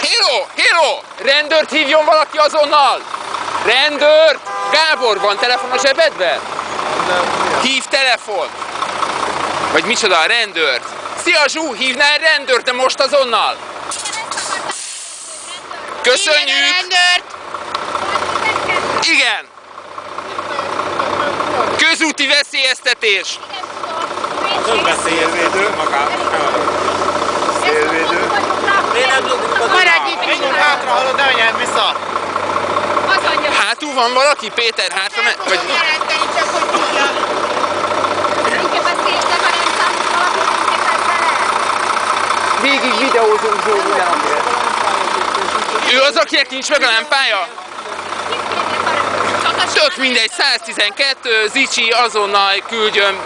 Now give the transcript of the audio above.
Héló! Héló! Rendőrt hívjon valaki azonnal! Rendőr! Gábor, van telefon a zsebedben? Hív telefon! Vagy micsoda a rendőrt? Szia Zsú, hívnál rendőrt, de most azonnal! Köszönjük! Igen. rendőrt! Igen! Közúti veszélyeztetés! Nem veszélyező magát. Hátra, hallod, ne menjen vissza! Az anyja. Hátul van valaki? Péter, hátra me- vagy... jelenteni, csak hogy tudja. Végig videózunk Zsó mindenhol. Ő az, akinek nincs meg a lámpája? Tök mindegy, 112, Zicsi azonnal küldjön